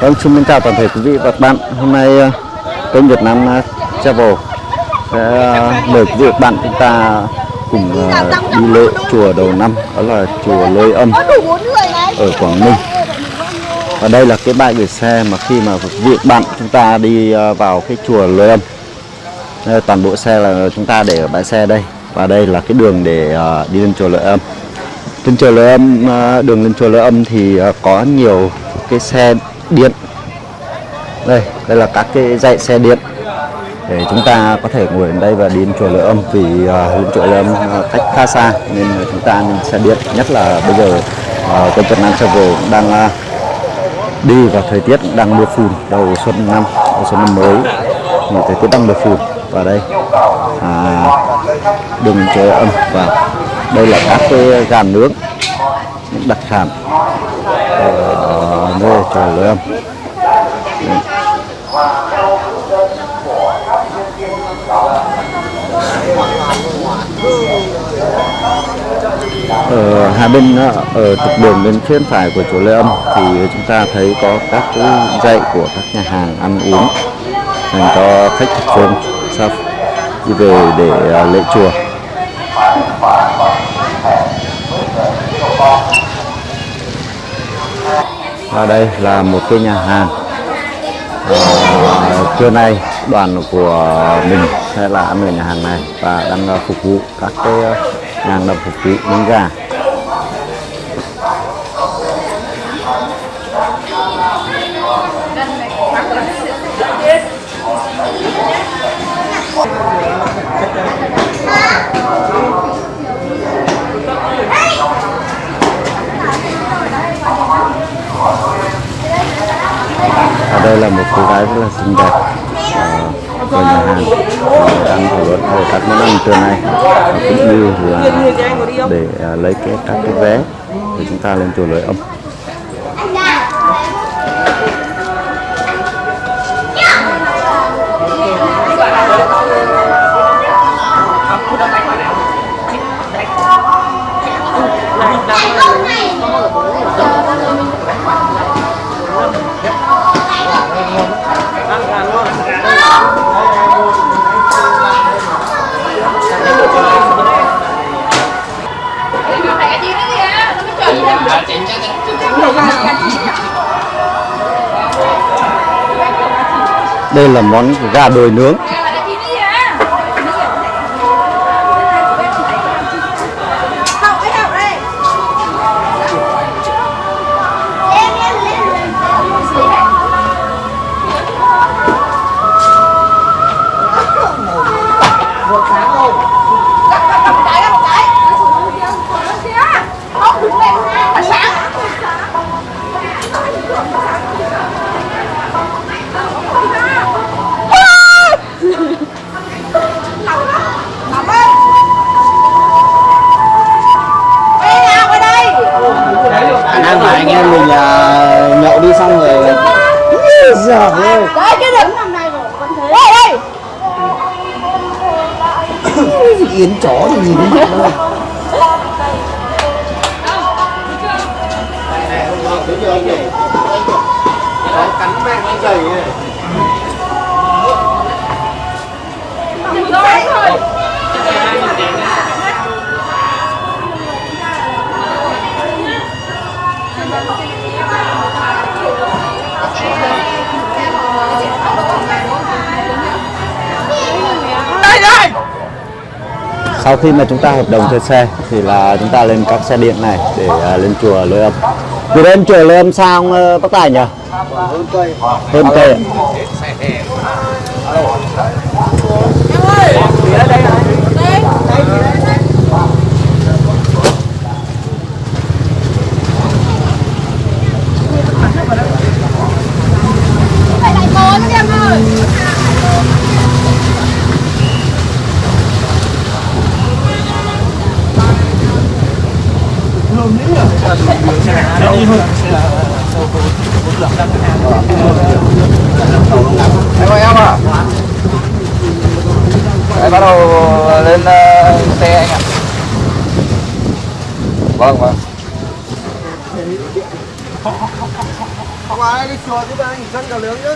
Vâng, xin chào toàn thể quý vị và các bạn. Hôm nay ờ, kênh Việt Nam ờ, Travel sẽ ờ, mời quý vị và các bạn chúng ta cùng đi lễ chùa đầu năm, đó là chùa Lôi Âm ở Quảng Ninh. Và đây là cái bãi gửi xe mà khi mà quý vị và các bạn chúng ta đi vào cái chùa Lôi Âm. Đây, toàn bộ xe là chúng ta để ở bãi xe đây và đây là cái đường để đi lên chùa Lôi Âm. Trên chùa Lôi Âm, đường lên chùa Lôi Âm thì có nhiều cái xe điện. Đây đây là các cái dãy xe điện. Để chúng ta có thể ngồi đến đây và đi đến chùa Lợi Âm vì uh, chùa Lợi Âm uh, cách khá xa nên chúng ta nên xe điện nhất là bây giờ à, uh, kênh Việt Nam Travel đang uh, đi vào thời tiết đang mưa phùn đầu xuân năm đầu xuân năm mới. Thì thời tiết đang mưa phùn. Và đây à, đường trời chùa Âm. Và đây là các cái gàn nướng những đặc sản ở nơi chùa Lệ Âm. Ở hai bên ờ, ở trục đường bên phía phải của chùa Lê Âm thì chúng ta thấy có các cái dãy của các nhà hàng ăn uống dành cho khách thập phương sau đi về để ờ, lễ chùa và đây là một cái nhà hàng. À, trưa nay đoàn của mình sẽ là ăn ở nhà hàng này và đang ờ, phục vụ các cái ờ, nhà hàng đang phục vụ miếng gà. Đây là một cô gái rất là xinh đẹp ờ, của nhà hàng ờ, đang thảo luận về các món ăn trưa nay. Cũng như là để ờ, lấy cái các cái vé để chúng ta lên chùa lưỡi âm đây là món gà đồi nướng. Em mình à, nhậu đi xong rồi giờ ơi Đây cái đừng nằm này rồi vẫn thế. Đây đây. yến chó thì nhìn mặt thôi Đây sau khi mà chúng ta hợp đồng thuê xe thì là chúng ta lên các xe điện này để uh, lên chùa lưới âm. Từ lên chùa lưới âm sao ờ, ông bác tài nhỉ? Hơn cây hơn cây ạ? Phải lại cố nữa em ơi. em ơi em à Đấy, bắt đầu lên ờ, xe anh ạ vâng vâng Qua đây đi chùa chúng ta nghỉ sân cả lưỡng chứ.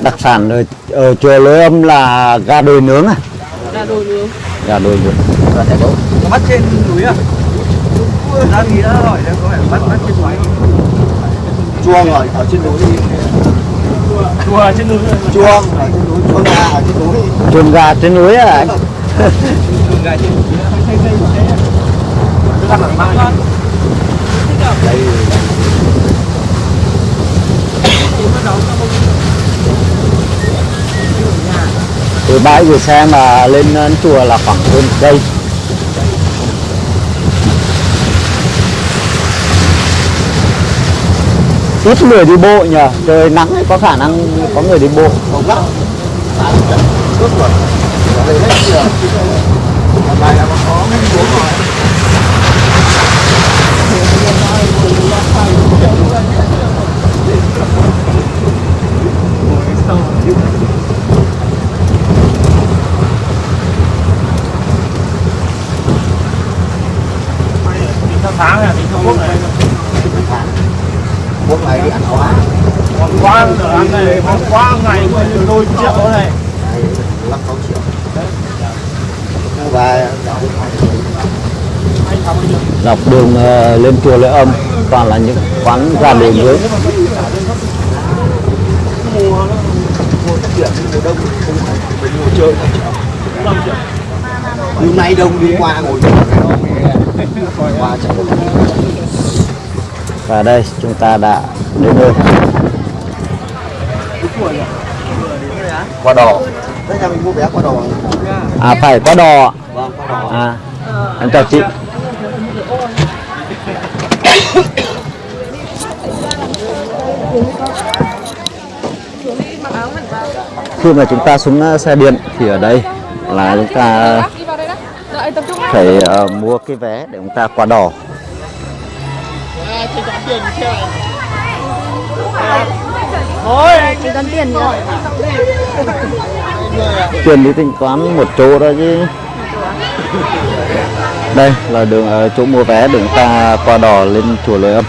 đặc sản ở, ở chùa Lối Âm là gà đồi nướng à? Là đồ nướng. Gà đồi nướng. Có bắt trên núi à? Ra thì đã hỏi là có phải bắt bắt trên núi. Chuông ở ở trên núi. Chùa ở trên núi. Chuông ở trên núi, chuông gà ở trên núi. Chuồng gà trên núi à anh từ bãi gửi xe mà lên ờ, chùa là khoảng hơn cây ít người đi bộ nhờ, trời nắng ấy, có khả năng có người đi bộ. Không lắm. Tại trận cướp rồi Ở đây hết chưa Hôm nay là có mấy uống rồi tháng này thì không quốc này Quốc ngày đi ăn quá còn giờ ăn này còn quá ngày của đôi triệu này. Lắc 6 triệu. Và dọc đường ờ, lên chùa Lễ Âm toàn là những quán gà đồi nướng hôm nay đông đi qua ngồi và đây chúng ta đã đến nơi. Qua đò. Đò. À phải qua đò à. Em chào chị. Khi mà chúng ta xuống ờ, xe điện thì ở đây là chúng ta phải ờ, mua cái vé để chúng ta qua nữa tiền đi tính toán một chỗ đó chứ đây là đường ờ, chỗ mua vé đường ta qua đò lên chùa Lôi Âm.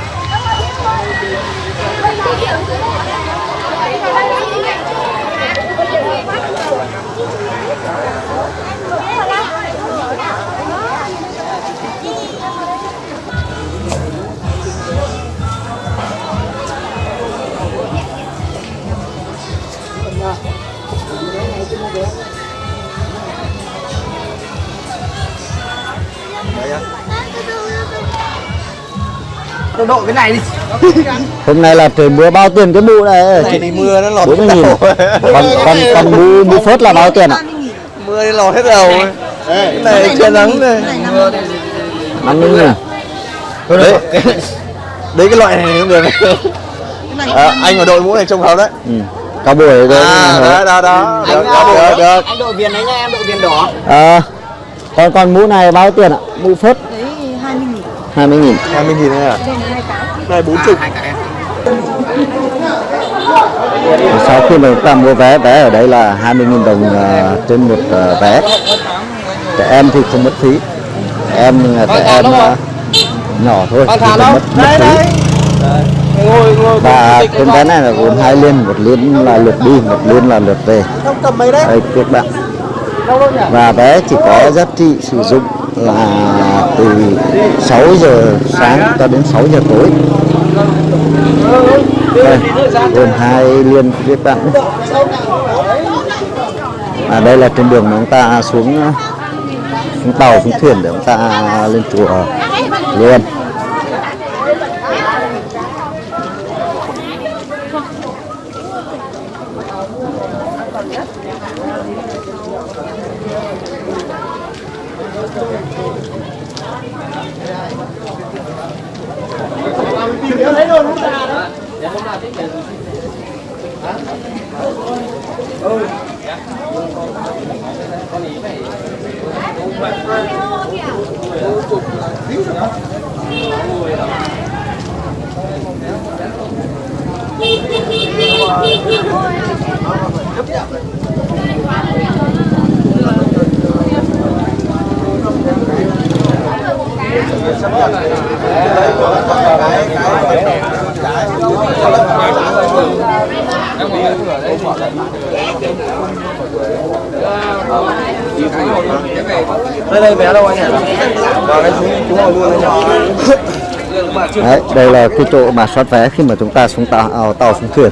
Tôi độ cái này đi. Hôm nay là trời mưa bao tiền cái mũ này? Này thì mưa nó lọt 40 nghìn. còn còn còn mũ mũ phớt là bao tiền ạ? Mưa nó lọt hết đầu. Cái này che nắng này 50 nghìn. Đấy. Đấy cái loại này không được. À, Anh ở đội mũ này trông hợp đấy. Ừ. cao buổi rồi À đó đó đó. Được được được. anh đội viên đấy nha em đội viên đỏ. À, còn còn mũ này bao tiền ạ? Mũ phớt 20 nghìn. 20 nghìn 20 nghìn này à? Này 40 sau khi mà chúng ta mua vé vé ở đây là 20 nghìn đồng à, trên một à, vé. Trẻ em thì không mất phí. Em là trẻ em à, nhỏ thôi thì không mất, mất phí. và cái vé này là gồm hai liên một liên là lượt đi một liên là lượt về. Không cầm mấy đấy? Đây các bạn. Và vé chỉ có giá trị sử dụng là từ 6 giờ sáng cho đến 6 giờ tối. Đây, gồm hai liên viết bạn. À đây là trên đường mà chúng ta xuống xuống tàu, xuống thuyền để chúng ta lên chùa luôn. đây đây vé đâu anh ạ? Rồi anh xuống xuống ngồi luôn anh nhỏ. Đấy, đây là cái chỗ mà soát vé khi mà chúng ta xuống tàu à, tàu xuống thuyền.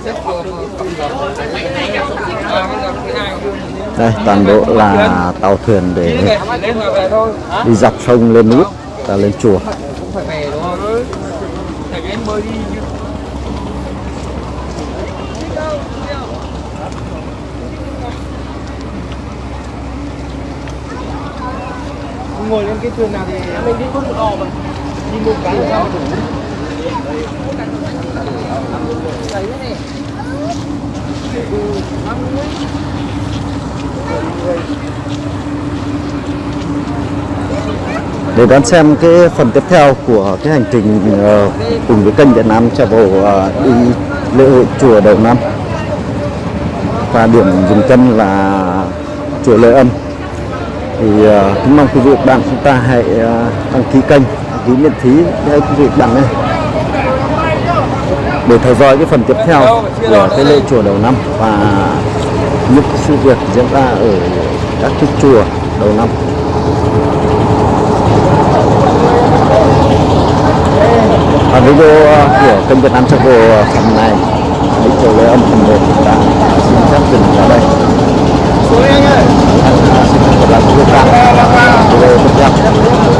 Đây toàn bộ là tàu thuyền để đi dọc sông lên núi và lên chùa. Ngồi lên cái thuyền nào thì mình đi con một đò mà. Đi một cái là sao? Mà đủ để đón xem cái phần tiếp theo của cái hành trình ờ, cùng với kênh Việt Nam Travel ờ, đi lễ hội chùa đầu năm. Và điểm dừng chân là chùa Lễ Âm thì ờ, cũng mong quý vị và bạn chúng ta hãy à, đăng ký kênh đăng ký miễn phí để quý vị bạn nhé để theo dõi cái phần tiếp theo của cái lễ chùa đầu năm và những sự việc diễn ra ở các cái chùa đầu năm. Và video à, của kênh Việt Nam Travel phần này đi chùa lễ Âm phần 1 chúng ta xin phép dừng ở đây xuống anh ơi xin hẹn